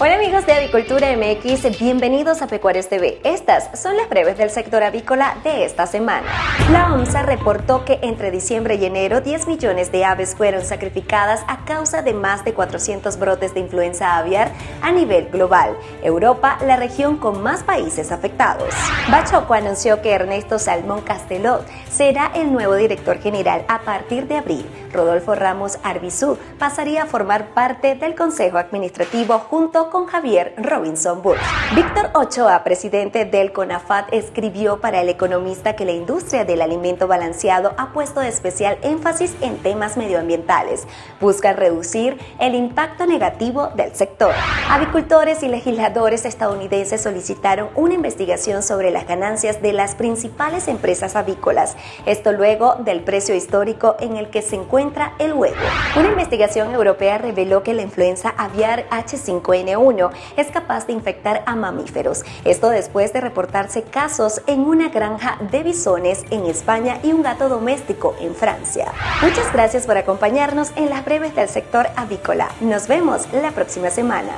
Hola amigos de Avicultura MX, bienvenidos a Pecuarios TV. Estas son las breves del sector avícola de esta semana. La OMSA reportó que entre diciembre y enero 10 millones de aves fueron sacrificadas a causa de más de 400 brotes de influenza aviar a nivel global. Europa, la región con más países afectados. Bachoco anunció que Ernesto Salmón Castelot será el nuevo director general a partir de abril. Rodolfo Ramos Arbizú pasaría a formar parte del Consejo Administrativo junto con Javier Robinson Bush. Víctor Ochoa, presidente del CONAFAT, escribió para el economista que la industria del alimento balanceado ha puesto especial énfasis en temas medioambientales. Busca reducir el impacto negativo del sector. Avicultores y legisladores estadounidenses solicitaron una investigación sobre las ganancias de las principales empresas avícolas. Esto luego del precio histórico en el que se encuentra el huevo. Una investigación europea reveló que la influenza aviar H5N1 es capaz de infectar a mamíferos. Esto después de reportarse casos en una granja de bisones en España y un gato doméstico en Francia. Muchas gracias por acompañarnos en las breves del sector avícola. Nos vemos la próxima semana.